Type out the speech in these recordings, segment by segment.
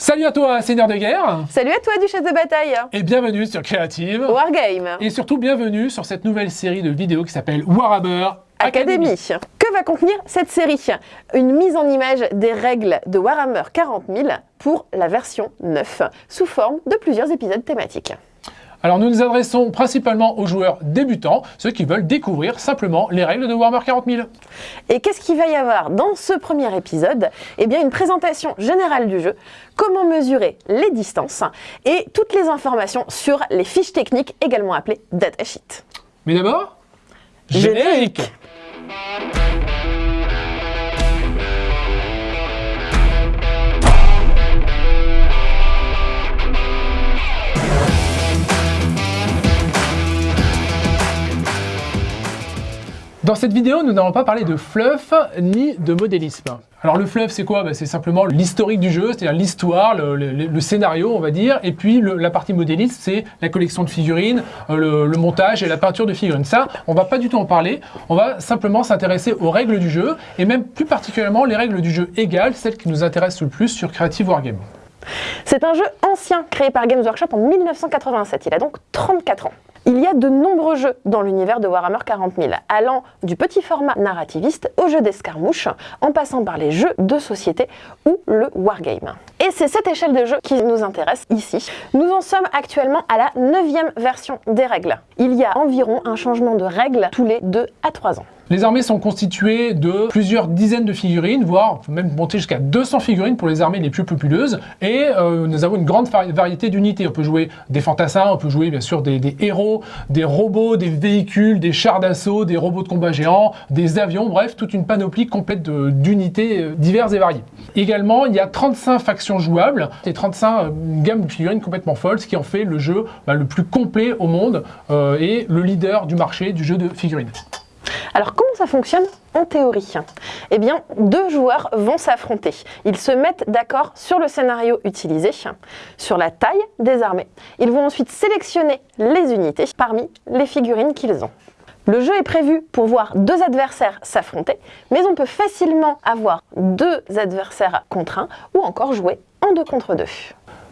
Salut à toi, Seigneur de guerre. Salut à toi, Duchesse de bataille. Et bienvenue sur Creative. Wargame. Et surtout bienvenue sur cette nouvelle série de vidéos qui s'appelle Warhammer Academy. Que va contenir cette série? Une mise en image des règles de Warhammer 40 000 pour la version 9, sous forme de plusieurs épisodes thématiques. Alors nous nous adressons principalement aux joueurs débutants, ceux qui veulent découvrir simplement les règles de Warhammer 40 000. Et qu'est-ce qu'il va y avoir dans ce premier épisode? Eh bien une présentation générale du jeu, comment mesurer les distances et toutes les informations sur les fiches techniques, également appelées datasheets. Mais d'abord, générique Dans cette vidéo, nous n'allons pas parler de fluff ni de modélisme. Alors le fluff, c'est quoi? Bah, C'est simplement l'historique du jeu, c'est-à-dire l'histoire, le, scénario, on va dire, et puis la partie modéliste, c'est la collection de figurines, euh, le, montage et la peinture de figurines. Ça, on va pas du tout en parler, on va simplement s'intéresser aux règles du jeu, et même plus particulièrement les règles du jeu égales, celles qui nous intéressent le plus sur Creative Wargame. C'est un jeu ancien créé par Games Workshop en 1987, il a donc 34 ans. Il y a de nombreux jeux dans l'univers de Warhammer 40 000, allant du petit format narrativiste au jeu d'escarmouche, en passant par les jeux de société ou le wargame. Et c'est cette échelle de jeu qui nous intéresse ici. Nous en sommes actuellement à la neuvième version des règles. Il y a environ un changement de règles tous les 2 à 3 ans. Les armées sont constituées de plusieurs dizaines de figurines, voire même monter jusqu'à 200 figurines pour les armées les plus populeuses. Et euh, nous avons une grande variété d'unités. On peut jouer des fantassins, on peut jouer bien sûr des, héros, des robots, des véhicules, des chars d'assaut, des robots de combat géants, des avions, bref, toute une panoplie complète d'unités euh, diverses et variées. Également, il y a 35 factions jouables et 35 euh, une gamme de figurines complètement folles, ce qui en fait le jeu bah, le plus complet au monde et le leader du marché du jeu de figurines. Alors comment ça fonctionne en théorie? Eh bien, deux joueurs vont s'affronter. Ils se mettent d'accord sur le scénario utilisé, sur la taille des armées. Ils vont ensuite sélectionner les unités parmi les figurines qu'ils ont. Le jeu est prévu pour voir deux adversaires s'affronter, mais on peut facilement avoir deux adversaires contre un ou encore jouer en deux contre deux.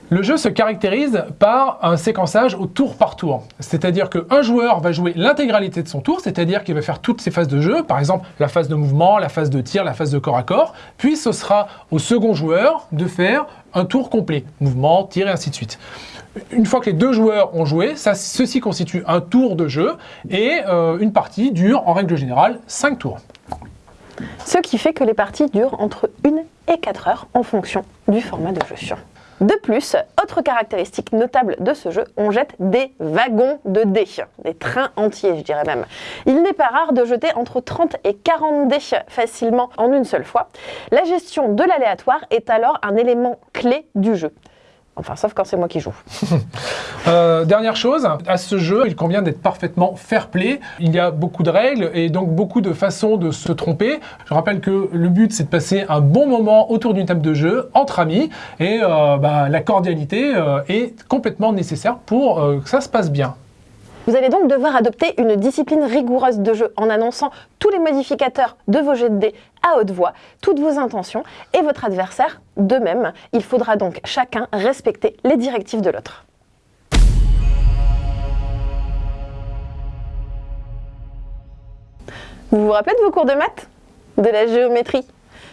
Le jeu se caractérise par un séquençage au tour par tour. C'est-à-dire qu'un joueur va jouer l'intégralité de son tour, c'est-à-dire qu'il va faire toutes ses phases de jeu, par exemple la phase de mouvement, la phase de tir, la phase de corps à corps, puis ce sera au second joueur de faire un tour complet, mouvement, tir et ainsi de suite. Une fois que les deux joueurs ont joué, ceci constitue un tour de jeu et euh, une partie dure en règle générale 5 tours. Ce qui fait que les parties durent entre 1 et 4 heures en fonction du format de jeu. De plus, autre caractéristique notable de ce jeu, on jette des wagons de dés, des trains entiers je dirais même. Il n'est pas rare de jeter entre 30 et 40 dés facilement en une seule fois. La gestion de l'aléatoire est alors un élément clé du jeu. Enfin, sauf quand c'est moi qui joue. Euh, dernière chose, à ce jeu, il convient d'être parfaitement fair-play. Il y a beaucoup de règles et donc beaucoup de façons de se tromper. Je rappelle que le but, c'est de passer un bon moment autour d'une table de jeu, entre amis, et euh, bah, la cordialité euh, est complètement nécessaire pour que ça se passe bien. Vous allez donc devoir adopter une discipline rigoureuse de jeu en annonçant tous les modificateurs de vos jets de dés haute voix, toutes vos intentions et votre adversaire de même. Il faudra donc chacun respecter les directives de l'autre. Vous vous rappelez de vos cours de maths? De la géométrie?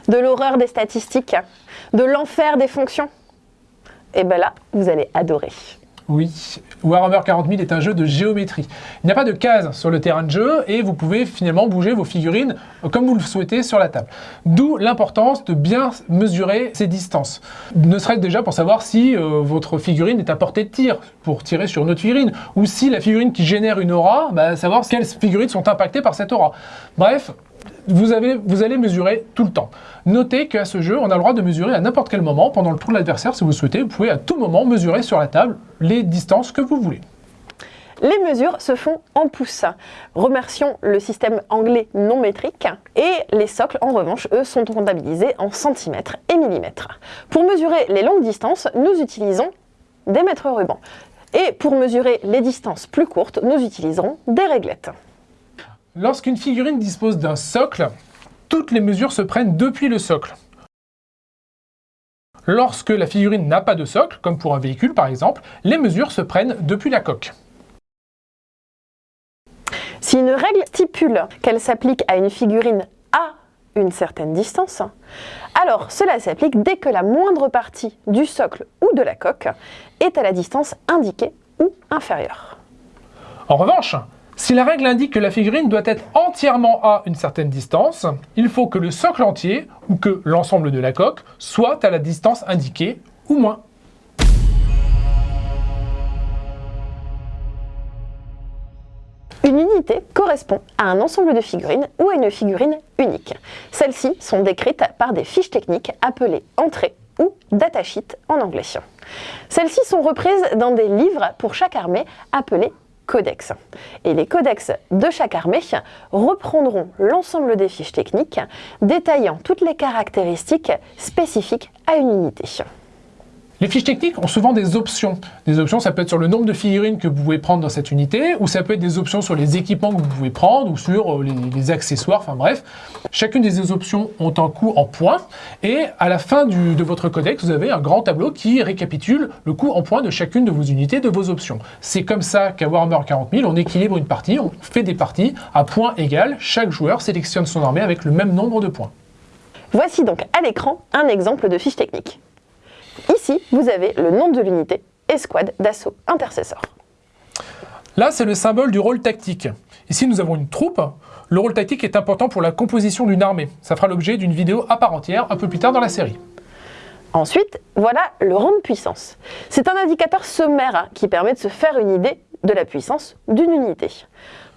De l'horreur des statistiques? De l'enfer des fonctions? Eh bien là, vous allez adorer. Oui, Warhammer 40 000 est un jeu de géométrie. Il n'y a pas de cases sur le terrain de jeu et vous pouvez finalement bouger vos figurines comme vous le souhaitez sur la table. D'où l'importance de bien mesurer ces distances. Ne serait-ce déjà pour savoir si euh, votre figurine est à portée de tir, pour tirer sur une autre figurine, ou si la figurine qui génère une aura, bah, savoir quelles figurines sont impactées par cette aura. Bref, vous, allez mesurer tout le temps. Notez qu'à ce jeu, on a le droit de mesurer à n'importe quel moment, pendant le tour de l'adversaire, si vous souhaitez, vous pouvez à tout moment mesurer sur la table les distances que vous voulez. Les mesures se font en pouces. Remercions le système anglais non métrique. Et les socles, en revanche, eux, sont comptabilisés en centimètres et millimètres. Pour mesurer les longues distances, nous utilisons des mètres rubans. Et pour mesurer les distances plus courtes, nous utiliserons des réglettes. Lorsqu'une figurine dispose d'un socle, toutes les mesures se prennent depuis le socle. Lorsque la figurine n'a pas de socle, comme pour un véhicule par exemple, les mesures se prennent depuis la coque. Si une règle stipule qu'elle s'applique à une figurine à une certaine distance, alors cela s'applique dès que la moindre partie du socle ou de la coque est à la distance indiquée ou inférieure. En revanche, si la règle indique que la figurine doit être entièrement à une certaine distance, il faut que le socle entier, ou que l'ensemble de la coque, soit à la distance indiquée, ou moins. Une unité correspond à un ensemble de figurines ou à une figurine unique. Celles-ci sont décrites par des fiches techniques appelées entrées ou datasheet en anglais. Celles-ci sont reprises dans des livres pour chaque armée appelés codex. Et les codex de chaque armée reprendront l'ensemble des fiches techniques détaillant toutes les caractéristiques spécifiques à une unité. Les fiches techniques ont souvent des options. Des options, ça peut être sur le nombre de figurines que vous pouvez prendre dans cette unité, ou ça peut être des options sur les équipements que vous pouvez prendre, ou sur euh, les, accessoires, enfin bref. Chacune des options ont un coût en points, et à la fin de votre codex, vous avez un grand tableau qui récapitule le coût en points de chacune de vos unités, de vos options. C'est comme ça qu'à Warhammer 40 000, on équilibre une partie, on fait des parties à points égal, chaque joueur sélectionne son armée avec le même nombre de points. Voici donc à l'écran un exemple de fiche technique. Ici, vous avez le nom de l'unité, escouade d'assaut intercesseur. Là, c'est le symbole du rôle tactique. Ici, nous avons une troupe. Le rôle tactique est important pour la composition d'une armée. Ça fera l'objet d'une vidéo à part entière un peu plus tard dans la série. Ensuite, voilà le rang de puissance. C'est un indicateur sommaire hein, qui permet de se faire une idée de la puissance d'une unité.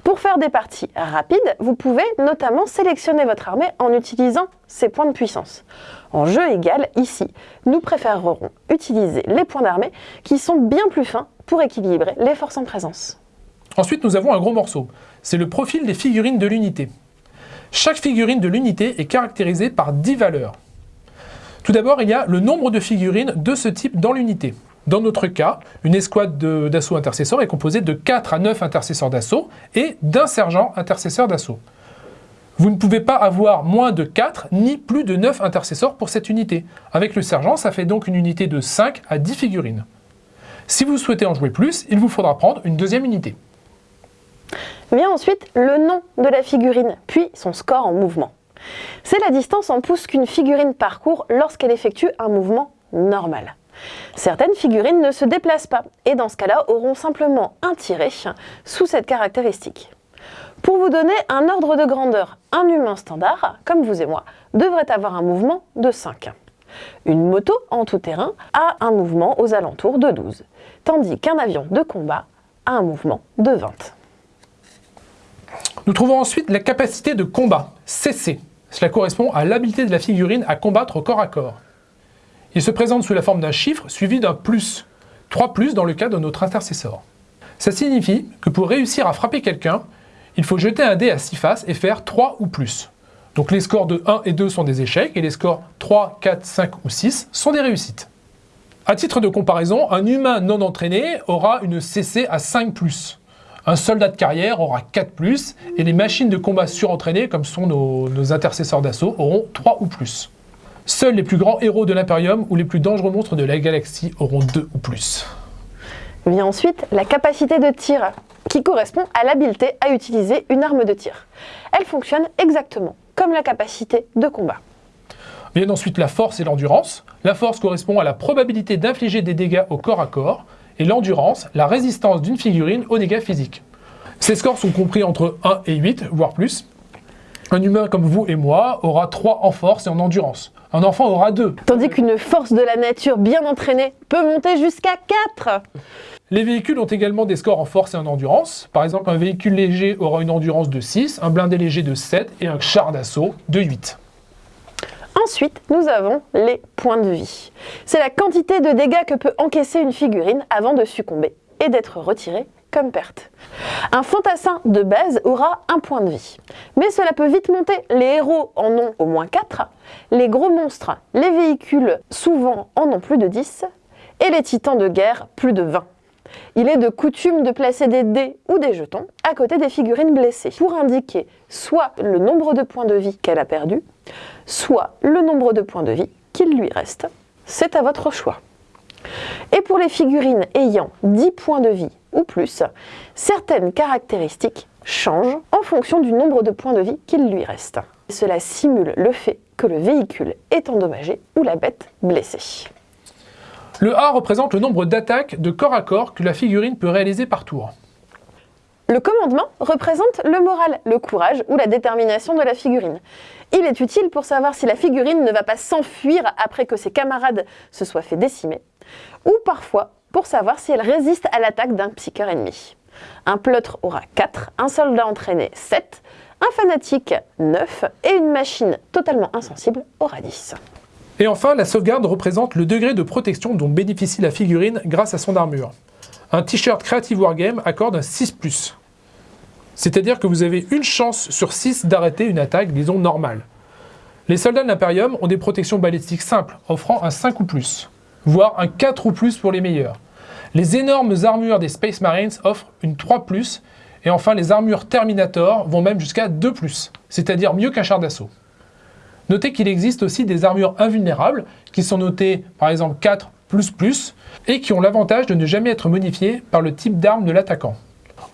Pour faire des parties rapides, vous pouvez notamment sélectionner votre armée en utilisant ces points de puissance. En jeu égal, ici, nous préférerons utiliser les points d'armée qui sont bien plus fins pour équilibrer les forces en présence. Ensuite, nous avons un gros morceau. C'est le profil des figurines de l'unité. Chaque figurine de l'unité est caractérisée par 10 valeurs. Tout d'abord, il y a le nombre de figurines de ce type dans l'unité. Dans notre cas, une escouade d'assaut intercesseur est composée de 4 à 9 intercesseurs d'assaut et d'un sergent intercesseur d'assaut. Vous ne pouvez pas avoir moins de 4 ni plus de 9 intercesseurs pour cette unité. Avec le sergent, ça fait donc une unité de 5 à 10 figurines. Si vous souhaitez en jouer plus, il vous faudra prendre une deuxième unité. Vient ensuite le nom de la figurine, puis son score en mouvement. C'est la distance en pouces qu'une figurine parcourt lorsqu'elle effectue un mouvement normal. Certaines figurines ne se déplacent pas et dans ce cas-là auront simplement un tiré sous cette caractéristique. Pour vous donner un ordre de grandeur, un humain standard, comme vous et moi, devrait avoir un mouvement de 5. Une moto en tout terrain a un mouvement aux alentours de 12, tandis qu'un avion de combat a un mouvement de 20. Nous trouvons ensuite la capacité de combat, CC. Cela correspond à l'habilité de la figurine à combattre corps à corps. Il se présente sous la forme d'un chiffre suivi d'un plus. 3 plus dans le cas de notre intercesseur. Ça signifie que pour réussir à frapper quelqu'un, il faut jeter un dé à 6 faces et faire 3 ou plus. Donc les scores de 1 et 2 sont des échecs et les scores 3, 4, 5 ou 6 sont des réussites. A titre de comparaison, un humain non entraîné aura une CC à 5+. Un soldat de carrière aura 4+, et les machines de combat surentraînées, comme sont nos intercesseurs d'assaut, auront 3 ou plus. Seuls les plus grands héros de l'Imperium ou les plus dangereux monstres de la galaxie auront deux ou plus. Vient ensuite la capacité de tir, qui correspond à l'habileté à utiliser une arme de tir. Elle fonctionne exactement comme la capacité de combat. Vient ensuite la force et l'endurance. La force correspond à la probabilité d'infliger des dégâts au corps à corps, et l'endurance, la résistance d'une figurine aux dégâts physiques. Ces scores sont compris entre 1 et 8, voire plus. Un humain comme vous et moi aura 3 en force et en endurance. Un enfant aura 2. Tandis qu'une force de la nature bien entraînée peut monter jusqu'à 4. Les véhicules ont également des scores en force et en endurance. Par exemple, un véhicule léger aura une endurance de 6, un blindé léger de 7 et un char d'assaut de 8. Ensuite, nous avons les points de vie. C'est la quantité de dégâts que peut encaisser une figurine avant de succomber et d'être retirée perte. Un fantassin de base aura un point de vie. Mais cela peut vite monter. Les héros en ont au moins 4, les gros monstres, les véhicules souvent en ont plus de 10, et les titans de guerre plus de 20. Il est de coutume de placer des dés ou des jetons à côté des figurines blessées pour indiquer soit le nombre de points de vie qu'elle a perdu, soit le nombre de points de vie qu'il lui reste c'est à votre choix. Et pour les figurines ayant 10 points de vie ou plus, certaines caractéristiques changent en fonction du nombre de points de vie qu'il lui reste. Cela simule le fait que le véhicule est endommagé ou la bête blessée. Le A représente le nombre d'attaques de corps à corps que la figurine peut réaliser par tour. Le commandement représente le moral, le courage ou la détermination de la figurine. Il est utile pour savoir si la figurine ne va pas s'enfuir après que ses camarades se soient fait décimer, ou parfois pour savoir si elle résiste à l'attaque d'un psycheur ennemi. Un pleutre aura 4, un soldat entraîné 7, un fanatique 9 et une machine totalement insensible aura 10. Et enfin, la sauvegarde représente le degré de protection dont bénéficie la figurine grâce à son armure. Un t-shirt Creative Wargame accorde un 6+. C'est-à-dire que vous avez une chance sur 6 d'arrêter une attaque, disons, normale. Les soldats de l'Imperium ont des protections balistiques simples, offrant un 5 ou plus, voire un 4 ou plus pour les meilleurs. Les énormes armures des Space Marines offrent une 3+, et enfin les armures Terminator vont même jusqu'à 2+, c'est-à-dire mieux qu'un char d'assaut. Notez qu'il existe aussi des armures invulnérables, qui sont notées par exemple 4++, et qui ont l'avantage de ne jamais être modifiées par le type d'arme de l'attaquant.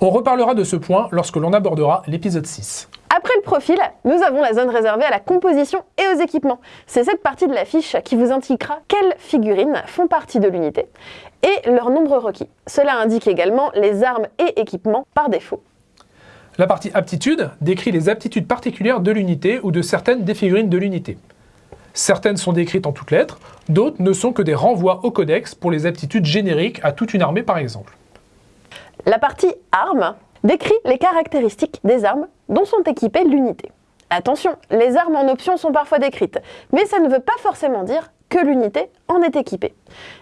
On reparlera de ce point lorsque l'on abordera l'épisode 6. Après le profil, nous avons la zone réservée à la composition et aux équipements. C'est cette partie de la fiche qui vous indiquera quelles figurines font partie de l'unité et leur nombre requis. Cela indique également les armes et équipements par défaut. La partie aptitude décrit les aptitudes particulières de l'unité ou de certaines des figurines de l'unité. Certaines sont décrites en toutes lettres, d'autres ne sont que des renvois au codex pour les aptitudes génériques à toute une armée par exemple. La partie armes décrit les caractéristiques des armes dont sont équipées l'unité. Attention, les armes en option sont parfois décrites, mais ça ne veut pas forcément dire que l'unité en est équipée.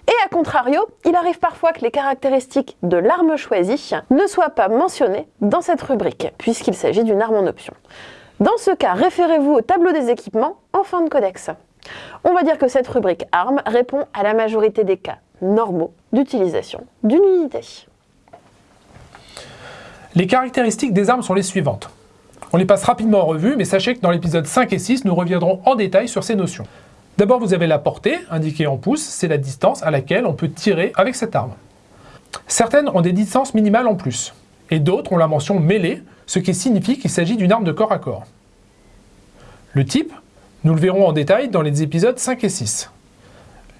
Et à contrario, il arrive parfois que les caractéristiques de l'arme choisie ne soient pas mentionnées dans cette rubrique, puisqu'il s'agit d'une arme en option. Dans ce cas, référez-vous au tableau des équipements en fin de codex. On va dire que cette rubrique armes répond à la majorité des cas normaux d'utilisation d'une unité. Les caractéristiques des armes sont les suivantes. On les passe rapidement en revue, mais sachez que dans l'épisode 5 et 6, nous reviendrons en détail sur ces notions. D'abord, vous avez la portée, indiquée en pouces, c'est la distance à laquelle on peut tirer avec cette arme. Certaines ont des distances minimales en plus, et d'autres ont la mention mêlée, ce qui signifie qu'il s'agit d'une arme de corps à corps. Le type, nous le verrons en détail dans les épisodes 5 et 6.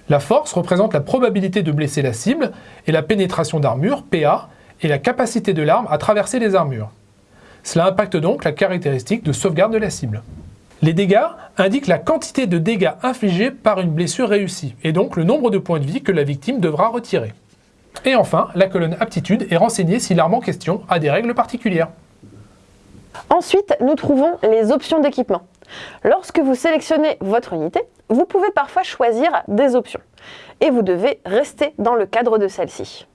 La force représente la probabilité de blesser la cible, et la pénétration d'armure, PA, et la capacité de l'arme à traverser les armures. Cela impacte donc la caractéristique de sauvegarde de la cible. Les dégâts indiquent la quantité de dégâts infligés par une blessure réussie, et donc le nombre de points de vie que la victime devra retirer. Et enfin, la colonne aptitude est renseignée si l'arme en question a des règles particulières. Ensuite, nous trouvons les options d'équipement. Lorsque vous sélectionnez votre unité, vous pouvez parfois choisir des options, et vous devez rester dans le cadre de celle-ci.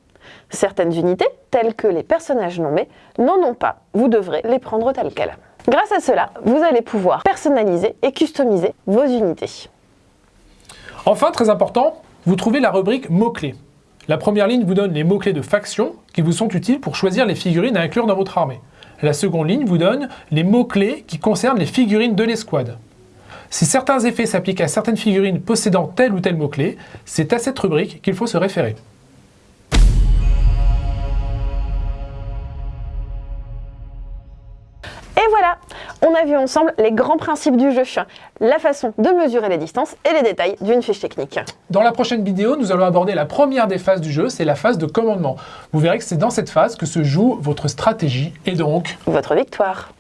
Certaines unités, telles que les personnages nommés, n'en ont pas. Vous devrez les prendre telles quelles. Grâce à cela, vous allez pouvoir personnaliser et customiser vos unités. Enfin, très important, vous trouvez la rubrique mots-clés. La première ligne vous donne les mots-clés de faction qui vous sont utiles pour choisir les figurines à inclure dans votre armée. La seconde ligne vous donne les mots-clés qui concernent les figurines de l'escouade. Si certains effets s'appliquent à certaines figurines possédant tel ou tel mot-clé, c'est à cette rubrique qu'il faut se référer. On a vu ensemble les grands principes du jeu, la façon de mesurer les distances et les détails d'une fiche technique. Dans la prochaine vidéo, nous allons aborder la première des phases du jeu, c'est la phase de commandement. Vous verrez que c'est dans cette phase que se joue votre stratégie et donc... Votre victoire